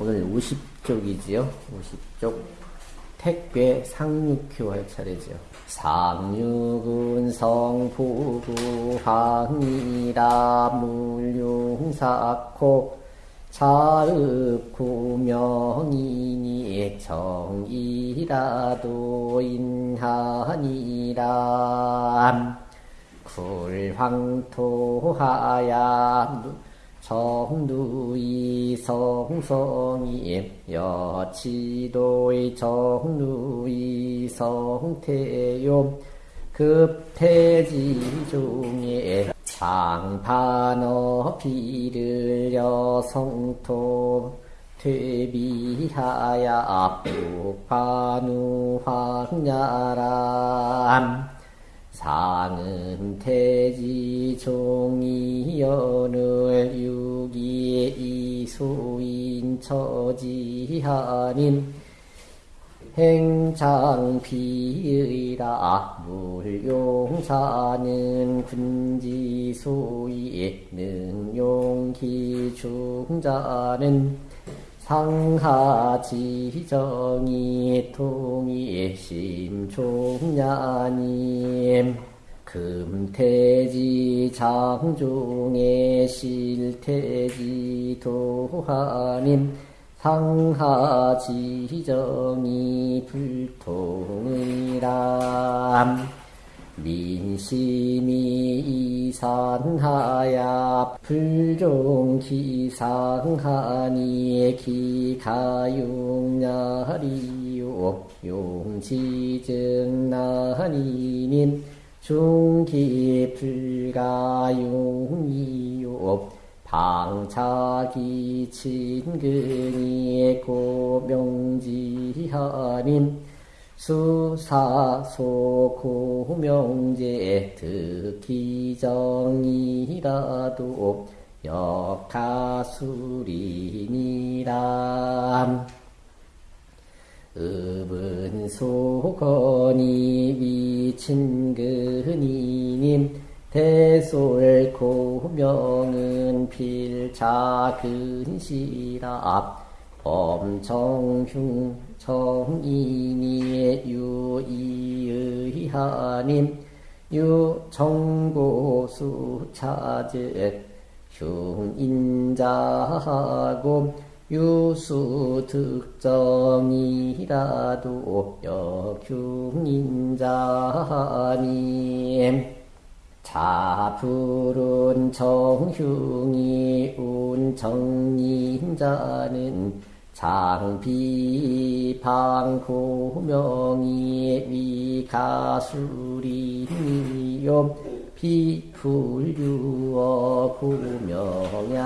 오늘 50쪽이지요. 50쪽. 택괴 상륙효 할 차례죠. 상륙은 성부구 황이라 물용사코 자읍구명이니 정이라도 인하니라 굴황토하야 정누이 성성이 여치도의 정누이 성태요. 급태지 중에 장판어 비를 여성토 퇴비하야 북반우 황야람 상은 태지 종이연을 유기에 이수인 처지하님 행장비의라 물용사는 군지수의 능용기중자는 상하지정이 통이 심종냐님 금태지 장중에 실태지 도하님 상하지정이 불통이람 민심이 이산하야 불종기상하니 기가용냐리요. 용지증나니님 중기불가용이요. 방차기 친근이 고명지하님 수사소 고명제 득기정이라도 역하술이니라 읍은 소건이 위친근이님 대솔 고명은 필자근시라 범정흉 정인이의 유이의하님 유정보수 차즉 흉인자하고 유수득정이라도 역흉인자님 자불은 정흉이 운정인자는 장비 방고명이 위가수리니요. 비불유어 구명야람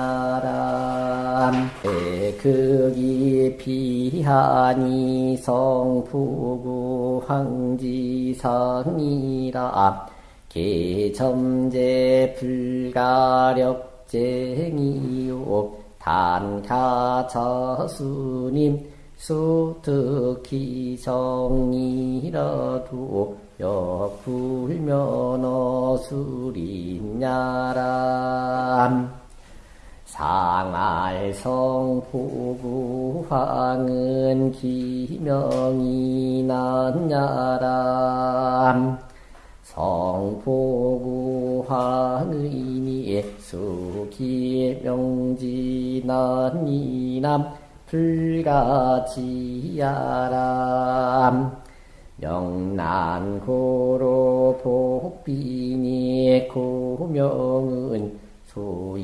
극이 비하니 성부구 황지상이라 개점제 불가력쟁이요. 단가자수님 수특히 정이라도 역불면어술인야람. 상알성 보구황은 기명이 난야람 성보구황의니 수기명지난이남 불가지야람. 명난고로 복비니 고명은 소이치지야람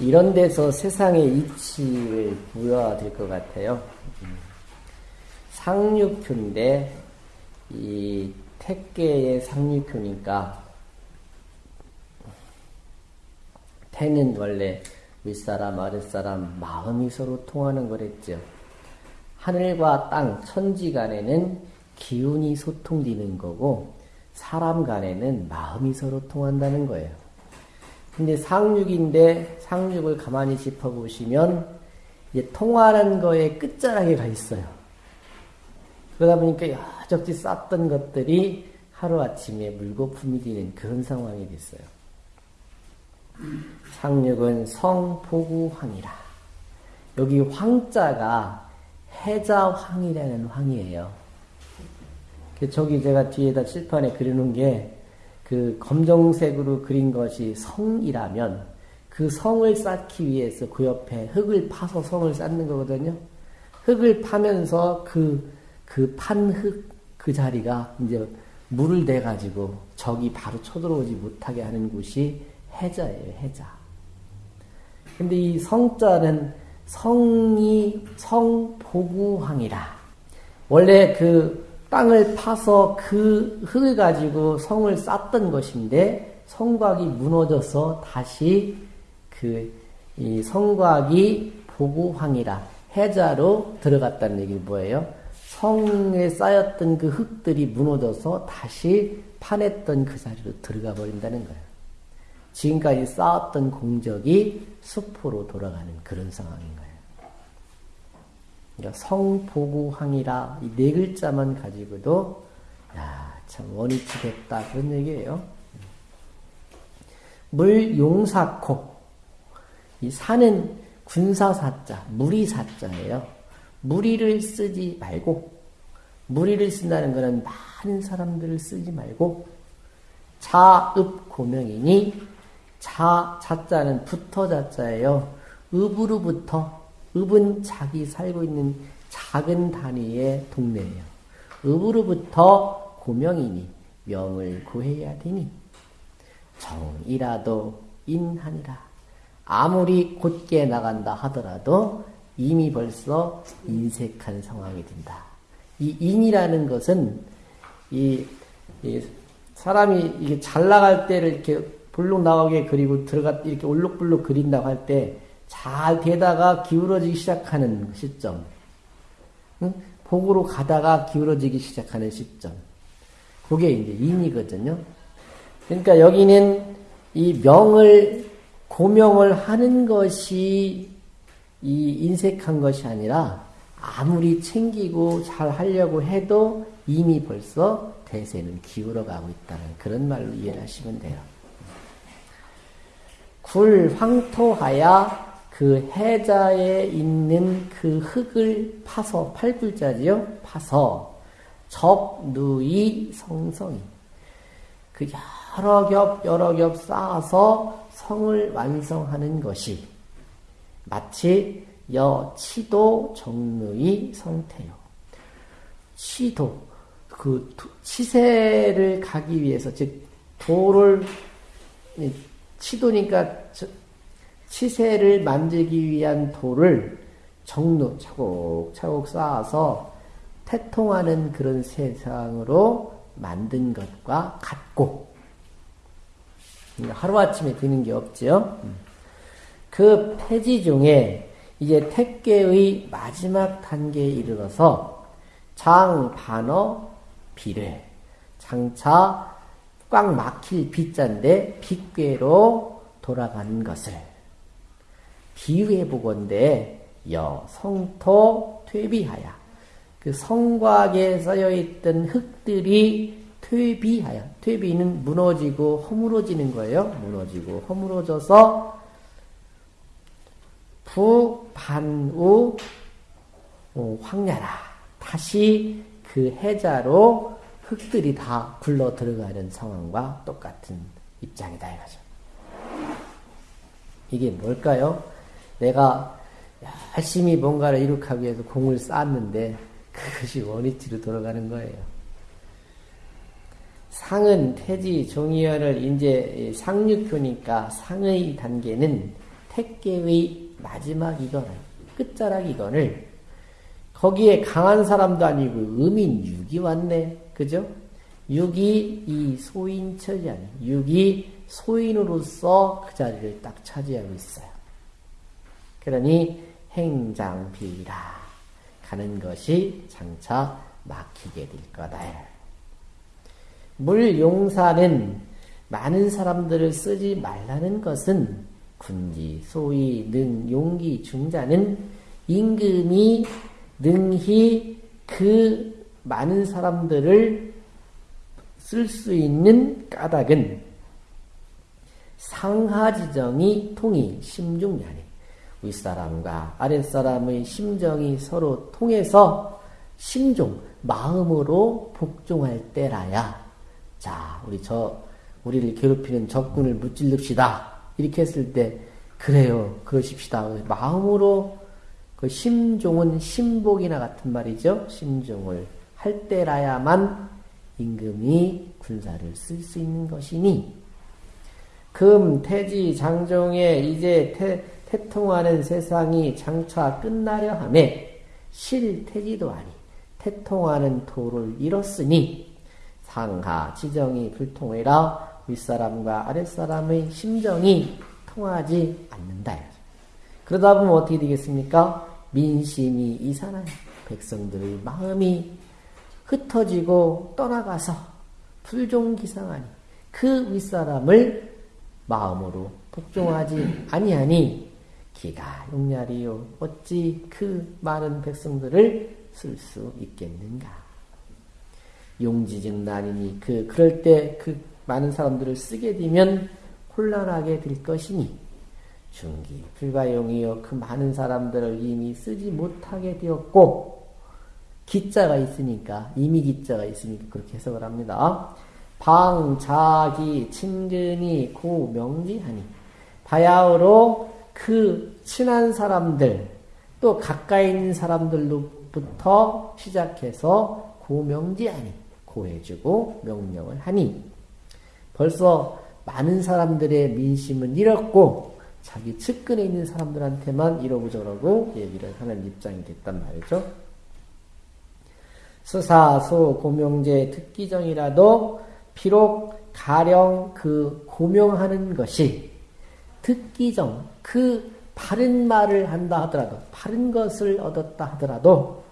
이런 데서 세상의 이치를 부여될 것 같아요. 상륙효인데 이 택계의 상륙효니까 태는 원래 윗사람 아랫사람 마음이 서로 통하는 거랬죠. 하늘과 땅 천지 간에는 기운이 소통되는 거고 사람 간에는 마음이 서로 통한다는 거예요. 근데 상륙인데 상륙을 가만히 짚어보시면 이제 통하는 거에 끝자락에 가 있어요. 그러다 보니까 여적지 쌓던 것들이 하루아침에 물거품이 되는 그런 상황이 됐어요. 상륙은 성보구황이라. 여기 황자가 해자황이라는 황이에요. 그 저기 제가 뒤에다 칠판에 그려놓은 게 그 검정색으로 그린 것이 성이라면 그 성을 쌓기 위해서 그 옆에 흙을 파서 성을 쌓는 거거든요. 흙을 파면서 그, 그 판 흙 그 자리가 이제 물을 대가지고 적이 바로 쳐들어오지 못하게 하는 곳이 해자예요, 해자. 근데 이 성자는 성이 성보구황이라. 원래 그 땅을 파서 그 흙을 가지고 성을 쌓던 것인데 성곽이 무너져서 다시 그 이 성곽이 보구황이라 해자로 들어갔다는 얘기 뭐예요? 성에 쌓였던 그 흙들이 무너져서 다시 파냈던 그 자리로 들어가 버린다는 거예요. 지금까지 쌓았던 공적이 수포로 돌아가는 그런 상황인 거예요. 그러니까 성보구항이라 이 네 글자만 가지고도 야, 참 원위치 됐다 그런 얘기예요. 물 용사코 이 산은 군사사자, 무리사자예요. 무리를 쓰지 말고 무리를 쓴다는 것은 많은 사람들을 쓰지 말고 자읍 고명이니 자 자자는 붙어 자자예요. 읍으로부터 읍은 자기 살고 있는 작은 단위의 동네예요. 읍으로부터 고명이니 명을 구해야 되니 정이라도 인하니라. 아무리 곧게 나간다 하더라도 이미 벌써 인색한 상황이 된다. 이 인이라는 것은 이, 이 사람이 이게 잘 나갈 때를 이렇게 볼록 나오게 그리고 들어가 이렇게 올록불록 그린다고 할 때 잘 되다가 기울어지기 시작하는 시점. 응? 복으로 가다가 기울어지기 시작하는 시점. 그게 이제 인이거든요. 그러니까 여기는 이 명을, 고명을 하는 것이 이 인색한 것이 아니라 아무리 챙기고 잘 하려고 해도 이미 벌써 대세는 기울어 가고 있다는 그런 말로 이해하시면 돼요. 굴 황토하야 그 해자에 있는 그 흙을 파서 팔불자지요? 파서 접누이 성성이. 그 여러 겹 여러 겹 쌓아서 성을 완성하는 것이 마치 여치도 정누이 성태요. 치도 그 치세를 가기 위해서 즉 도를 치도니까 치세를 만들기 위한 돌을 정루 차곡차곡 쌓아서 태통하는 그런 세상으로 만든 것과 같고. 하루아침에 되는 게 없죠. 그 폐지 중에 이제 택계의 마지막 단계에 이르러서 장, 반어, 비례. 장차 꽉 막힐 빗자인데 빗괴로 돌아가는 것을 보건대 여 성토 퇴비하야 그 성곽에 쌓여 있던 흙들이 퇴비하여 퇴비는 무너지고 허물어지는 거예요. 무너지고 허물어져서 부반우 어, 황야라 다시 그 해자로 흙들이 다 굴러 들어가는 상황과 똑같은 입장이다 이거죠. 이게 뭘까요? 내가 열심히 뭔가를 이룩하기 위해서 공을 쌓았는데 그것이 원위치로 돌아가는 거예요. 상은 태지 종이열을 이제 상륙효니까 상의 단계는 택계의 마지막 이건 끝자락 이건을 거기에 강한 사람도 아니고 음인 육이 왔네. 그죠? 육이 이 소인처지 아니 육이 소인으로서 그 자리를 딱 차지하고 있어요. 그러니 행장비라 가는 것이 장차 막히게 될 거다. 물용사는 많은 사람들을 쓰지 말라는 것은 군지, 소위, 능, 용기, 중자는 임금이 능히 그 많은 사람들을 쓸 수 있는 까닭은 상하지정이 통이 심중야니 윗사람과 아랫사람의 심정이 서로 통해서 심종, 마음으로 복종할 때라야 자, 우리 저 우리를 괴롭히는 적군을 무찔릅시다. 이렇게 했을 때 그래요. 그러십시다. 마음으로 그 심종은 심복이나 같은 말이죠. 심종을 할 때라야만 임금이 군사를 쓸 수 있는 것이니 금 태지 장종에 이제 태, 태통하는 세상이 장차 끝나려 함에 실태지도 아니 태통하는 도를 잃었으니 상하 지정이 불통해라 윗사람과 아랫사람의 심정이 통하지 않는다. 그러다 보면 어떻게 되겠습니까? 민심이 이산하여 백성들의 마음이 흩어지고 떠나가서 불종기상하니 그 윗사람을 마음으로 복종하지 아니하니 용렬이요. 어찌 그 많은 백성들을 쓸 수 있겠는가? 용지증 난이니 그 그럴 때 그 많은 사람들을 쓰게 되면 혼란하게 될 것이니 중기 불가용이요. 그 많은 사람들을 이미 쓰지 못하게 되었고 기자가 있으니까 이미 기자가 있으니까 그렇게 해석을 합니다. 방 자기 친근이 고 명지하니 바야흐로 그 친한 사람들 또 가까이 있는 사람들로부터 시작해서 고명지하니 고해주고 명령을 하니 벌써 많은 사람들의 민심은 잃었고 자기 측근에 있는 사람들한테만 이러고 저러고 얘기를 하는 입장이 됐단 말이죠. 수사소 고명제 특기정이라도 비록 가령 그 고명하는 것이 특기정 그 바른 말을 한다 하더라도 바른 것을 얻었다 하더라도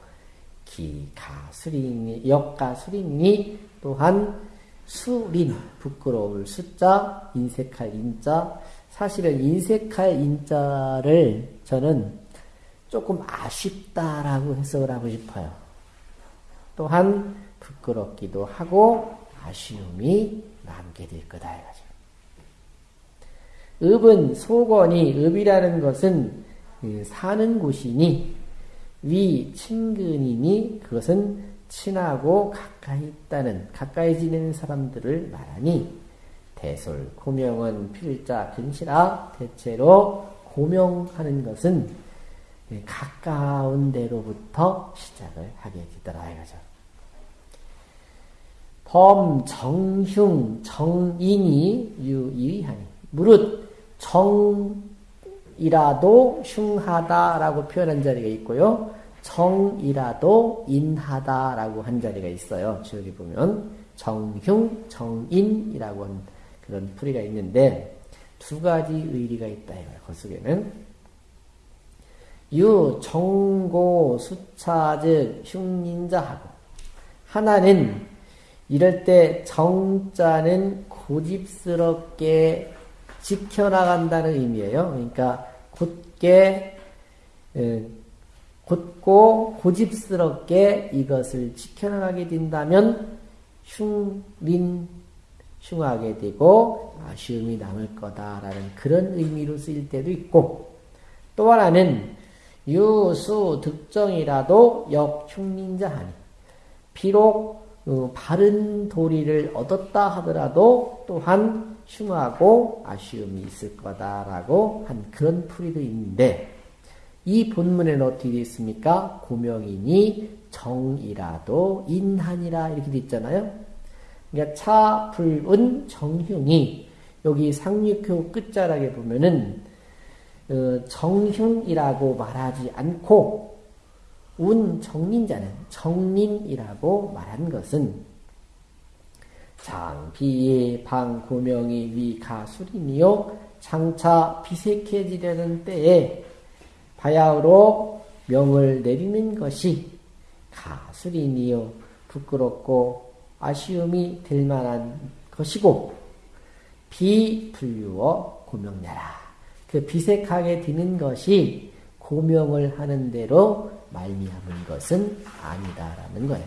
기가수린이 역가수린이 또한 수린 부끄러울 숫자 인색할 인자 사실은 인색할 인자를 저는 조금 아쉽다라고 해석을 하고 싶어요. 또한 부끄럽기도 하고 아쉬움이 남게 될 거다 해가지고. 읍은 소건이 읍이라는 것은 그 사는 곳이니 위 친근이니 그것은 친하고 가까이 있다는 가까이 지내는 사람들을 말하니 대솔 고명은 필자 근시라 대체로 고명하는 것은 가까운 데로부터 시작을 하게 되더라 이거죠. 범 정흉 정인이 유의하니 무릇 정이라도 흉하다라고 표현한 자리가 있고요. 정이라도 인하다라고 한 자리가 있어요. 저기 보면 정흉 정인이라고 한 그런 풀이가 있는데 두 가지 의리가 있다. 그 속에는 유 정고 수차즉 흉인자하고 하나는 이럴 때 정자는 고집스럽게 지켜나간다는 의미예요. 그러니까 굳게 굳고 고집스럽게 이것을 지켜나가게 된다면 흉린 흉하게 되고 아쉬움이 남을 거다라는 그런 의미로 쓰일 때도 있고 또 하나는 유수 득정이라도 역흉린자 하니 비록 어, 바른 도리를 얻었다 하더라도 또한 흉하고 아쉬움이 있을 거다라고 한 그런 풀이도 있는데 이 본문에는 어떻게 되어 있습니까? 고명이니 정이라도 인한이라 이렇게 되어 있잖아요. 그러니까 차, 불, 은, 정흉이 여기 상륙효 끝자락에 보면은 어, 정흉이라고 말하지 않고 운 정린자는 정린이라고 말한 것은 장비의 방고명이 위가술이니요 장차 비색해지려는 때에 바야흐로 명을 내리는 것이 가술이니요 부끄럽고 아쉬움이 될 만한 것이고 비불유어 고명냐라. 그 비색하게 되는 것이 고명을 하는 대로 말미암은 것은 아니다라는 거예요.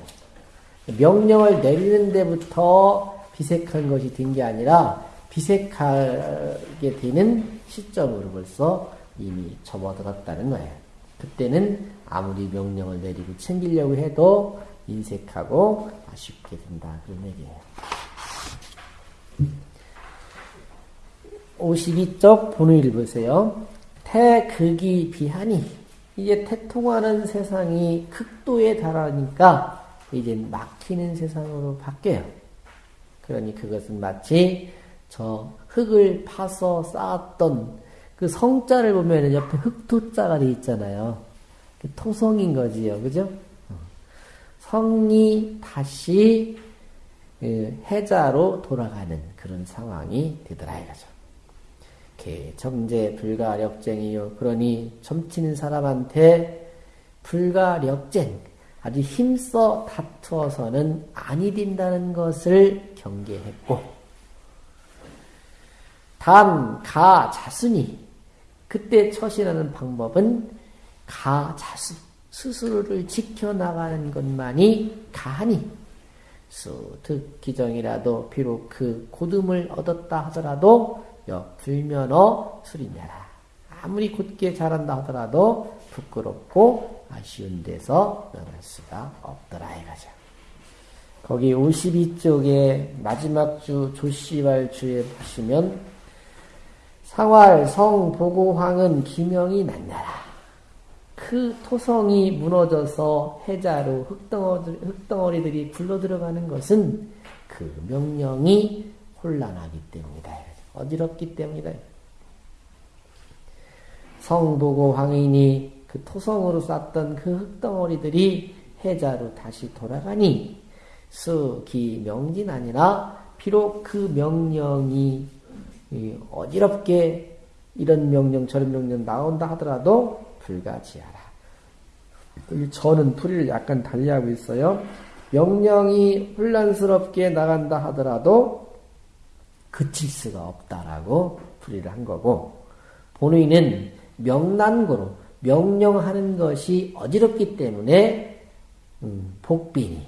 명령을 내리는 데부터 비색한 것이 된 게 아니라 비색하게 되는 시점으로 벌써 이미 접어들었다는 거예요. 그때는 아무리 명령을 내리고 챙기려고 해도 인색하고 아쉽게 된다. 그런 얘기예요. 52쪽 본의를 보세요. 태극이 비하니 이제 태통하는 세상이 극도에 달하니까 이제 막히는 세상으로 바뀌어요. 그러니 그것은 마치 저 흙을 파서 쌓았던 그 성자를 보면 옆에 흙토자가 돼 있잖아요. 토성인 거지요. 그죠? 어. 성이 다시 예, 해자로 돌아가는 그런 상황이 되더라 이거죠. 정제 불가력쟁이요. 그러니 점치는 사람한테 불가력쟁 아주 힘써 다투어서는 아니 된다는 것을 경계했고 단, 가, 자순이 그때 처신하는 방법은 가, 자수 스스로를 지켜나가는 것만이 가하니 수, 득, 기정이라도 비록 그 고듬을 얻었다 하더라도 여 불면허 수리냐라. 아무리 곧게 잘한다 하더라도 부끄럽고 아쉬운 데서 명할 수가 없더라 이거죠. 거기 52쪽에 마지막 주 조시왈 주에 보시면 상활 성 보고황은 기명이 났나라. 그 토성이 무너져서 해자로 흙덩어리, 흙덩어리들이 굴러 들어가는 것은 그 명령이 혼란하기 때문이다. 어지럽기 때문이다. 성보고 황인이 그 토성으로 쌓던 그 흙덩어리들이 해자로 다시 돌아가니 수기 명진 아니라 비록 그 명령이 어지럽게 이런 명령 저런 명령 나온다 하더라도 불가지하라. 저는 풀이를 약간 달리하고 있어요. 명령이 혼란스럽게 나간다 하더라도 그칠 수가 없다라고 풀이를 한 거고 본의는 명난고로 명령하는 것이 어지럽기 때문에 음, 복빈이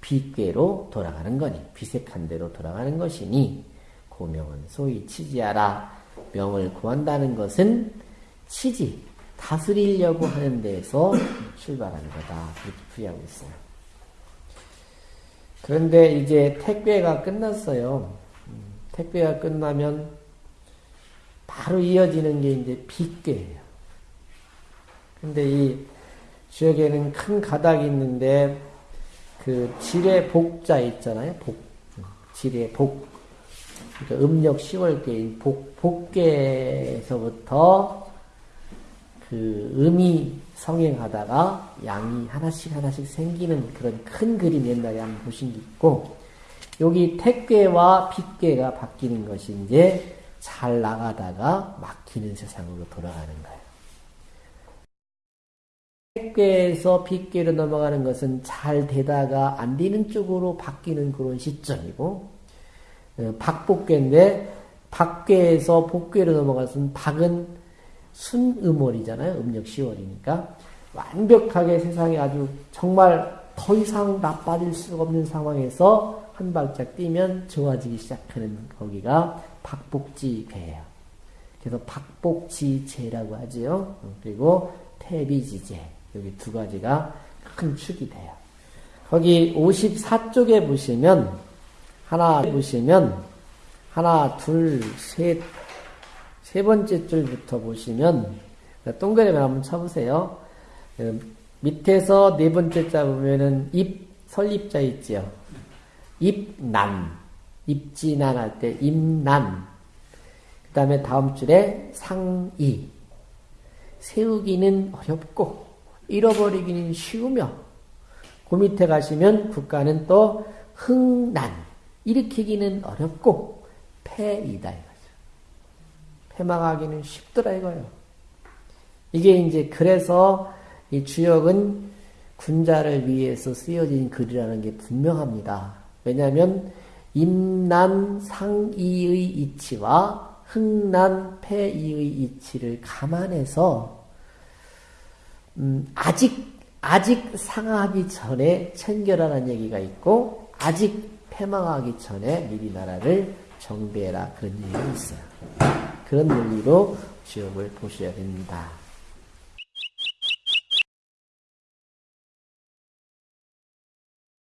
비괴로 돌아가는 거니 비색한 대로 돌아가는 것이니 고명은 소위 치지하라 명을 구한다는 것은 치지 다스리려고 하는 데에서 출발하는 거다 그렇게 풀이하고 있어요. 그런데 이제 택배가 끝났어요. 택배가 끝나면 바로 이어지는 게 이제 빗괴예요. 근데 이 지역에는 큰 가닥이 있는데 그 지뢰 복자 있잖아요. 복. 지뢰 복. 그러니까 음력 10월께 복, 복계에서부터 그 음이 성행하다가 양이 하나씩 하나씩 생기는 그런 큰 그림 옛날에 한번 보신 게 있고 여기 택괴와 빗괴가 바뀌는 것이 이제 잘 나가다가 막히는 세상으로 돌아가는 거예요. 택괴에서 빗괴로 넘어가는 것은 잘 되다가 안 되는 쪽으로 바뀌는 그런 시점이고 어, 박복괴인데 박괴에서 복괴로 넘어가서는 박은 순음월이잖아요. 음력 10월이니까 완벽하게 세상에 아주 정말 더 이상 나빠질 수가 없는 상황에서 한 발짝 뛰면 좋아지기 시작하는 거기가 박복지배예요. 그래서 박복지제라고 하지요. 그리고 태비지제 여기 두 가지가 큰 축이 돼요. 거기 54쪽에 보시면 하나 보시면 하나 둘셋 세 번째 줄부터 보시면 동그라미 한번 쳐보세요. 밑에서 네 번째 자 보면은 입 설립자 있지요. 입난, 입지난 할 때 입난. 그 다음에 다음 줄에 상이. 세우기는 어렵고, 잃어버리기는 쉬우며, 그 밑에 가시면 국가는 또 흥난, 일으키기는 어렵고, 패이다 이거죠. 패망하기는 쉽더라 이거요. 이게 이제 그래서 이 주역은 군자를 위해서 쓰여진 글이라는 게 분명합니다. 왜냐하면 임난 상이의 이치와 흥난 폐이의 이치를 감안해서 음, 아직 아직 상하기 전에 청결하라는 얘기가 있고 아직 패망하기 전에 미리 나라를 정비해라 그런 얘기가 있어요. 그런 논리로 지옥을 보셔야 됩니다.